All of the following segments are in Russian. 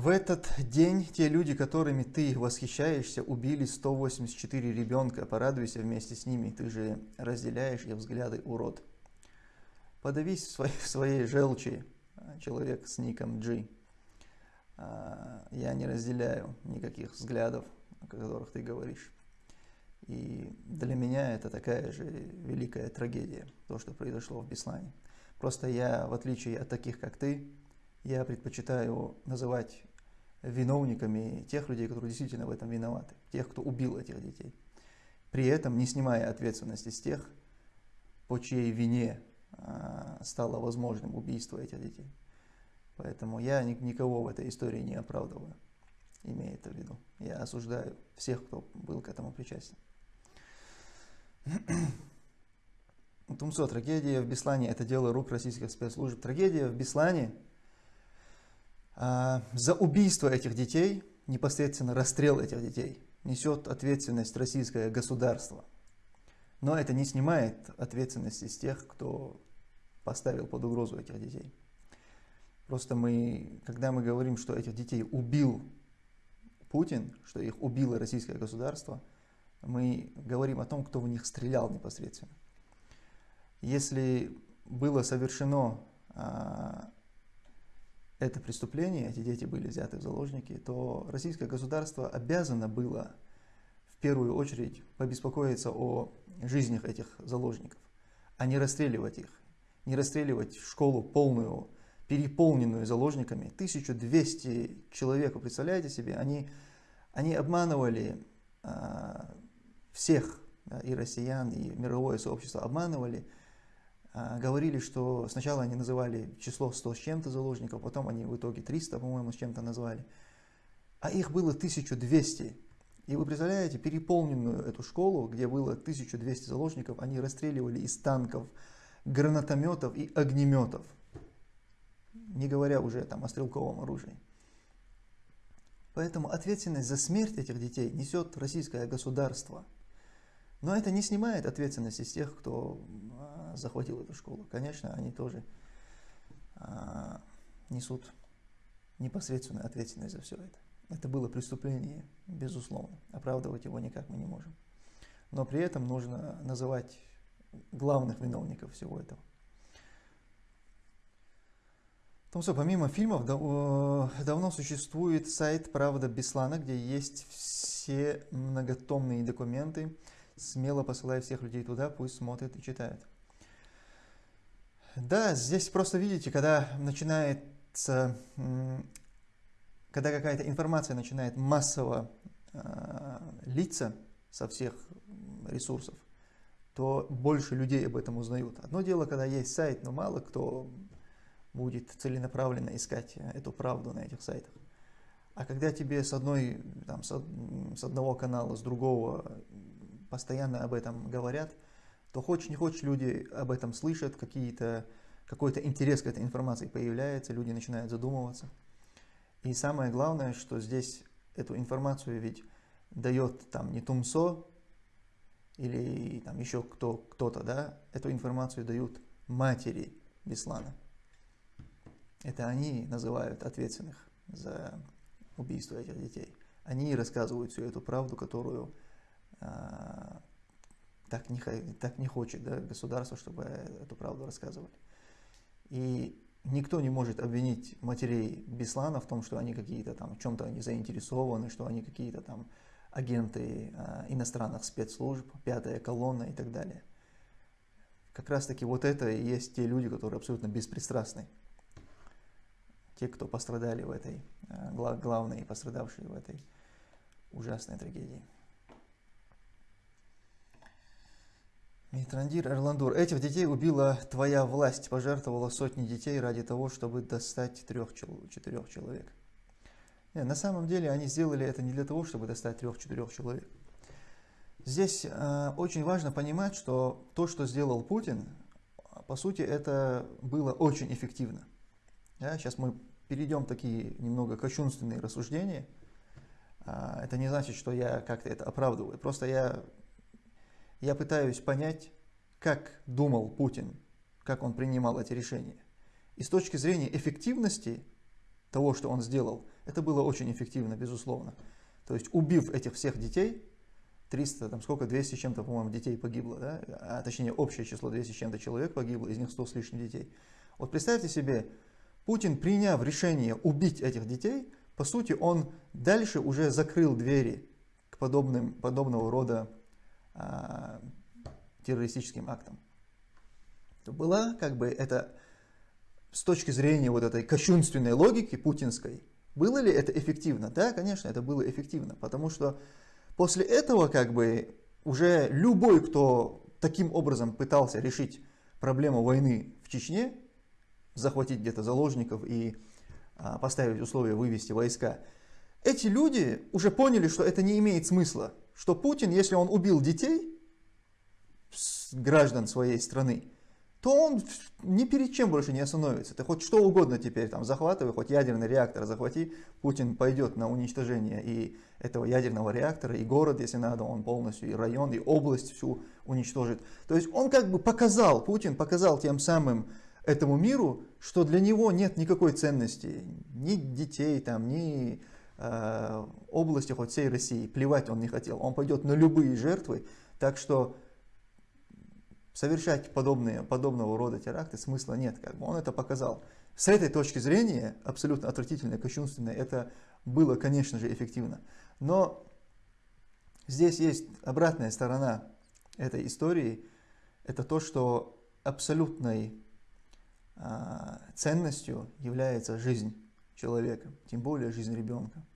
В этот день те люди, которыми ты восхищаешься, убили 184 ребенка. Порадуйся вместе с ними, ты же разделяешь их взгляды, урод. Подавись в своей, в своей желчи, человек с ником G. А, я не разделяю никаких взглядов, о которых ты говоришь. И для меня это такая же великая трагедия, то, что произошло в Беслане. Просто я, в отличие от таких, как ты, я предпочитаю называть виновниками тех людей, которые действительно в этом виноваты, тех, кто убил этих детей. При этом не снимая ответственности с тех, по чьей вине а, стало возможным убийство этих детей. Поэтому я никого в этой истории не оправдываю, имея это в виду. Я осуждаю всех, кто был к этому причастен. Тумсо, трагедия в Беслане – это дело рук российских спецслужб. Трагедия в Беслане за убийство этих детей, непосредственно расстрел этих детей, несет ответственность российское государство. Но это не снимает ответственности с тех, кто поставил под угрозу этих детей. Просто мы, когда мы говорим, что этих детей убил Путин, что их убило российское государство, мы говорим о том, кто в них стрелял непосредственно. Если было совершено а, это преступление, эти дети были взяты в заложники, то российское государство обязано было в первую очередь побеспокоиться о жизнях этих заложников, а не расстреливать их, не расстреливать школу полную переполненную заложниками, 1200 человек, вы представляете себе, они, они обманывали а, всех, да, и россиян, и мировое сообщество обманывали, говорили, что сначала они называли число 100 с чем-то заложников, потом они в итоге 300, по-моему, с чем-то назвали, а их было 1200. И вы представляете, переполненную эту школу, где было 1200 заложников, они расстреливали из танков, гранатометов и огнеметов не говоря уже там о стрелковом оружии. Поэтому ответственность за смерть этих детей несет российское государство. Но это не снимает ответственности с тех, кто а, захватил эту школу. Конечно, они тоже а, несут непосредственную ответственность за все это. Это было преступление, безусловно. Оправдывать его никак мы не можем. Но при этом нужно называть главных виновников всего этого. Том что помимо фильмов давно существует сайт «Правда Беслана», где есть все многотомные документы. Смело посылаю всех людей туда, пусть смотрят и читают. Да, здесь просто видите, когда начинается, когда какая-то информация начинает массово э, литься со всех ресурсов, то больше людей об этом узнают. Одно дело, когда есть сайт, но мало кто будет целенаправленно искать эту правду на этих сайтах. А когда тебе с, одной, там, с одного канала, с другого постоянно об этом говорят, то хочешь не хочешь, люди об этом слышат, какие-то какой-то интерес к этой информации появляется, люди начинают задумываться. И самое главное, что здесь эту информацию ведь дает там не Тумсо или там еще кто, кто-то, да, эту информацию дают матери Беслана. Это они называют ответственных за убийство этих детей. Они рассказывают всю эту правду, которую а, так, не, так не хочет да, государство, чтобы эту правду рассказывали. И никто не может обвинить матерей Беслана в том, что они какие-то там, в чем-то они заинтересованы, что они какие-то там агенты а, иностранных спецслужб, пятая колонна и так далее. Как раз таки вот это и есть те люди, которые абсолютно беспристрастны те, кто пострадали в этой, э, главные пострадавшие в этой ужасной трагедии. Митрандир Эрландур. Этих детей убила твоя власть, пожертвовала сотни детей ради того, чтобы достать трех-четырех человек. Нет, на самом деле они сделали это не для того, чтобы достать трех-четырех человек. Здесь э, очень важно понимать, что то, что сделал Путин, по сути, это было очень эффективно. Да, сейчас мы перейдем такие немного кощунственные рассуждения. А, это не значит, что я как-то это оправдываю. Просто я, я пытаюсь понять, как думал Путин, как он принимал эти решения. И с точки зрения эффективности того, что он сделал, это было очень эффективно, безусловно. То есть убив этих всех детей, 300, там сколько, 200 с чем-то, по-моему, детей погибло, да? а точнее общее число 200 с чем-то человек погибло, из них 100 с лишним детей. Вот представьте себе, Путин, приняв решение убить этих детей, по сути, он дальше уже закрыл двери к подобным, подобного рода а, террористическим актам. То была как бы это с точки зрения вот этой кощунственной логики путинской, было ли это эффективно? Да, конечно, это было эффективно, потому что После этого как бы уже любой, кто таким образом пытался решить проблему войны в Чечне, захватить где-то заложников и а, поставить условия вывести войска, эти люди уже поняли, что это не имеет смысла. Что Путин, если он убил детей, граждан своей страны, то он ни перед чем больше не остановится. Ты хоть что угодно теперь там захватывай, хоть ядерный реактор захвати, Путин пойдет на уничтожение и этого ядерного реактора, и город, если надо, он полностью, и район, и область всю уничтожит. То есть он как бы показал, Путин показал тем самым этому миру, что для него нет никакой ценности, ни детей, там, ни области, хоть всей России, плевать он не хотел. Он пойдет на любые жертвы, так что совершать подобные, подобного рода теракты смысла нет. Как бы. Он это показал. С этой точки зрения, абсолютно отвратительно, кощунственно, это было, конечно же, эффективно. Но здесь есть обратная сторона этой истории. Это то, что абсолютной а, ценностью является жизнь человека, тем более жизнь ребенка.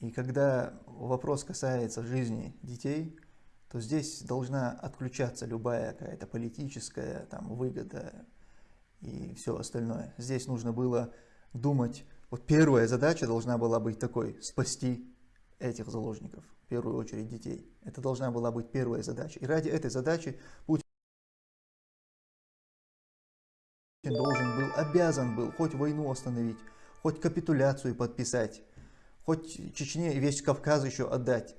И когда вопрос касается жизни детей, то здесь должна отключаться любая какая-то политическая там, выгода и все остальное. Здесь нужно было думать, вот первая задача должна была быть такой, спасти этих заложников, в первую очередь детей. Это должна была быть первая задача. И ради этой задачи Путин должен был, обязан был хоть войну остановить, хоть капитуляцию подписать, хоть Чечне весь Кавказ еще отдать.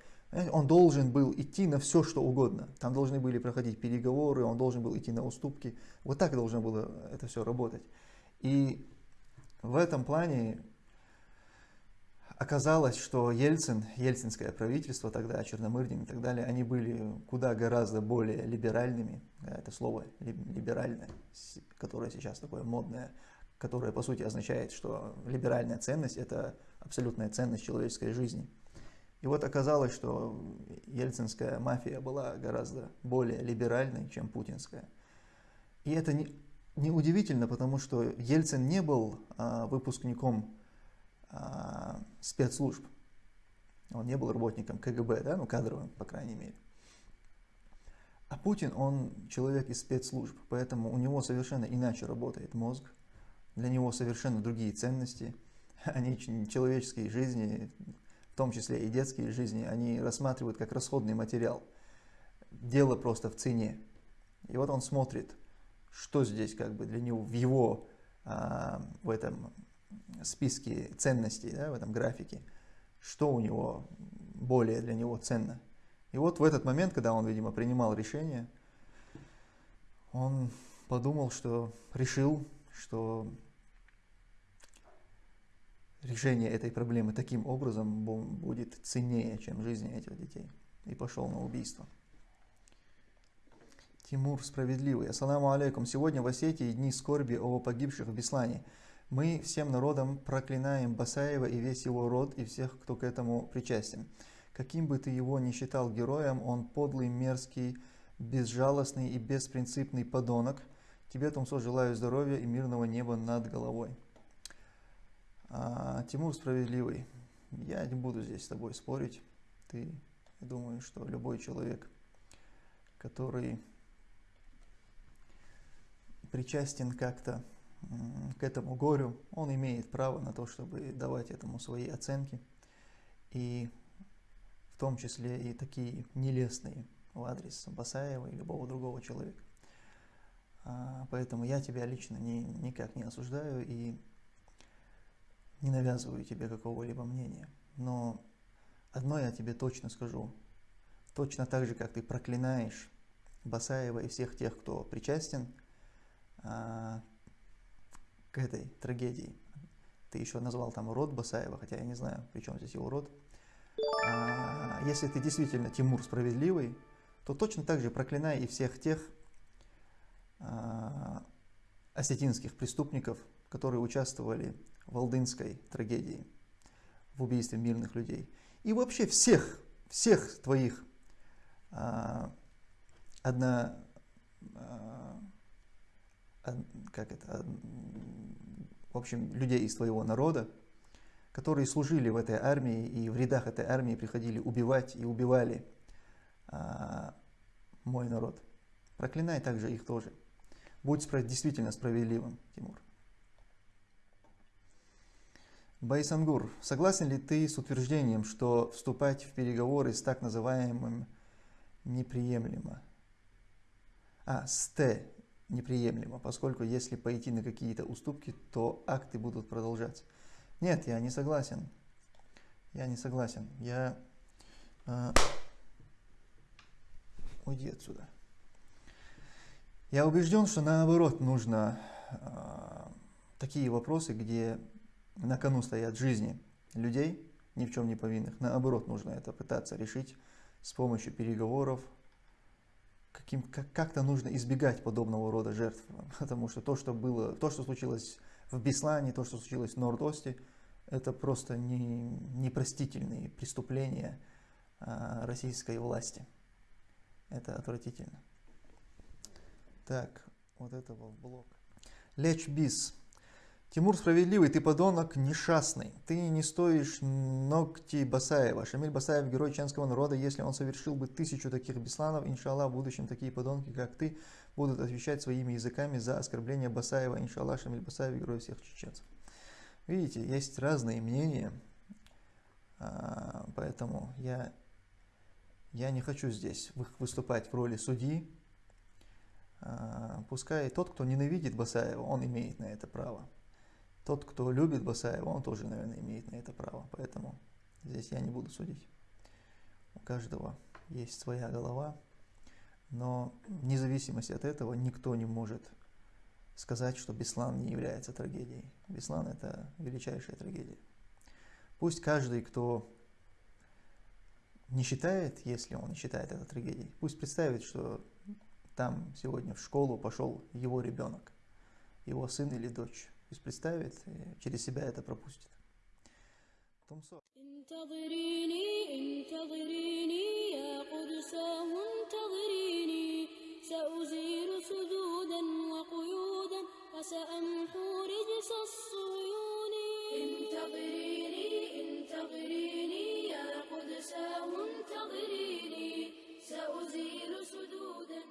Он должен был идти на все, что угодно. Там должны были проходить переговоры, он должен был идти на уступки. Вот так должно было это все работать. И в этом плане оказалось, что Ельцин, ельцинское правительство тогда, Черномырдин и так далее, они были куда гораздо более либеральными. Это слово либеральное, которое сейчас такое модное, которое по сути означает, что либеральная ценность – это абсолютная ценность человеческой жизни. И вот оказалось, что ельцинская мафия была гораздо более либеральной, чем путинская. И это не, не потому что Ельцин не был а, выпускником а, спецслужб. Он не был работником КГБ, да, ну кадровым, по крайней мере. А Путин, он человек из спецслужб, поэтому у него совершенно иначе работает мозг, для него совершенно другие ценности, они человеческие жизни, том числе и детские жизни, они рассматривают как расходный материал. Дело просто в цене. И вот он смотрит, что здесь как бы для него в его а, в этом списке ценностей, да, в этом графике, что у него более для него ценно. И вот в этот момент, когда он, видимо, принимал решение, он подумал, что решил, что решение этой проблемы таким образом будет ценнее, чем жизни этих детей. И пошел на убийство. Тимур Справедливый. Ассаламу алейкум. Сегодня в Осетии дни скорби о погибших в Беслане. Мы всем народом проклинаем Басаева и весь его род и всех, кто к этому причастен. Каким бы ты его ни считал героем, он подлый, мерзкий, безжалостный и беспринципный подонок. Тебе, Тумсо, желаю здоровья и мирного неба над головой. А, Тимур справедливый. Я не буду здесь с тобой спорить. Ты, я думаю, что любой человек, который причастен как-то к этому горю, он имеет право на то, чтобы давать этому свои оценки. И в том числе и такие нелестные в адрес Басаева и любого другого человека. А, поэтому я тебя лично ни, никак не осуждаю и не навязываю тебе какого-либо мнения, но одно я тебе точно скажу. Точно так же, как ты проклинаешь Басаева и всех тех, кто причастен а, к этой трагедии, ты еще назвал там род Басаева, хотя я не знаю, при чем здесь его род. А, если ты действительно Тимур справедливый, то точно так же проклинай и всех тех а, осетинских преступников, которые участвовали в Алдынской трагедии, в убийстве мирных людей. И вообще всех, всех твоих а, одна, а, как это, в общем, людей из твоего народа, которые служили в этой армии и в рядах этой армии приходили убивать и убивали а, мой народ. Проклинай также их тоже. Будь действительно справедливым, Тимур. Байсангур, согласен ли ты с утверждением, что вступать в переговоры с так называемым неприемлемо? А, с Т неприемлемо, поскольку если пойти на какие-то уступки, то акты будут продолжаться. Нет, я не согласен. Я не согласен. Я... Э, уйди отсюда. Я убежден, что наоборот нужно э, такие вопросы, где на кону стоят жизни людей, ни в чем не повинных. Наоборот, нужно это пытаться решить с помощью переговоров. Каким, как, как-то нужно избегать подобного рода жертв, потому что то, что было, то, что случилось в Беслане, то, что случилось в Норд-Осте, это просто не, непростительные преступления а, российской власти. Это отвратительно. Так, вот это в блок. Леч Бис. Тимур справедливый, ты подонок несчастный. Ты не стоишь ногти Басаева. Шамиль Басаев герой ченского народа. Если он совершил бы тысячу таких бесланов, иншаллах, в будущем такие подонки, как ты, будут отвечать своими языками за оскорбление Басаева. Иншаллах, Шамиль Басаев герой всех чеченцев. Видите, есть разные мнения, а, поэтому я, я не хочу здесь выступать в роли судьи. А, пускай тот, кто ненавидит Басаева, он имеет на это право. Тот, кто любит Басаева, он тоже, наверное, имеет на это право. Поэтому здесь я не буду судить. У каждого есть своя голова. Но вне зависимости от этого никто не может сказать, что Беслан не является трагедией. Беслан – это величайшая трагедия. Пусть каждый, кто не считает, если он не считает это трагедией, пусть представит, что там сегодня в школу пошел его ребенок, его сын или дочь пусть представит и через себя это пропустит. Томсо. سأزيل سدودا وقيودا وسأمحو رجس الصيون انتظريني انتظريني يا قدساه انتظريني سأزيل سدودا